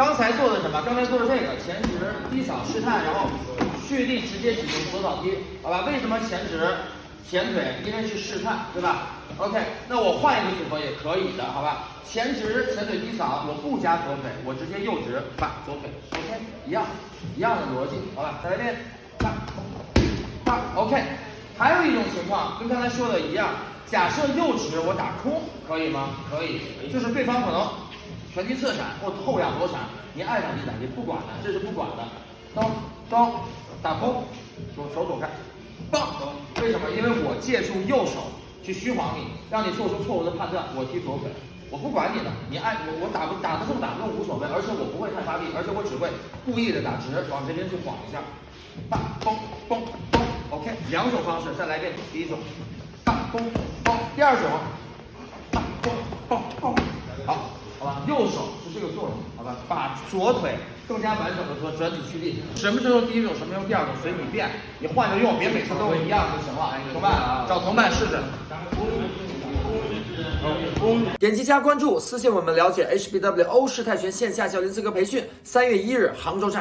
刚才做的什么？刚才做的这个前直低扫试探，然后蓄力直接启动左扫踢，好吧？为什么前直前腿？因为是试探，对吧？OK，那我换一个组合也可以的，好吧？前直前腿低扫，我不加左腿，我直接右直把左腿，OK，一样一样的逻辑，好吧？再来一遍，啪啪，OK。还有一种情况跟刚才说的一样，假设右直我打空，可以吗？可以，就是对方可能拳击侧闪或后仰躲闪，你爱打击打你，不管的，这是不管的。刀刀打空，手手躲开，棒！为什么？因为我借助右手去虚晃你，让你做出错误的判断。我踢左腿，我不管你的，你爱我我打不打得中打不中无所谓，而且我不会太发力，而且我只会故意的打直，往这边去晃一下，棒嘣嘣嘣。OK，两种方式，再来一遍。第一种，棒嘣嘣；第二种，棒嘣嘣嘣。好，好吧，右手是这个作用，好吧，把左腿更加完整的做转体蓄力。什么时候第一种，什么时候第二种，随你便，你换着用，别每次都一样就行了。同伴啊，找同伴试试。点击加关注，私信我们了解 HBW 欧式泰拳线下教练资格培训，三月一日杭州站。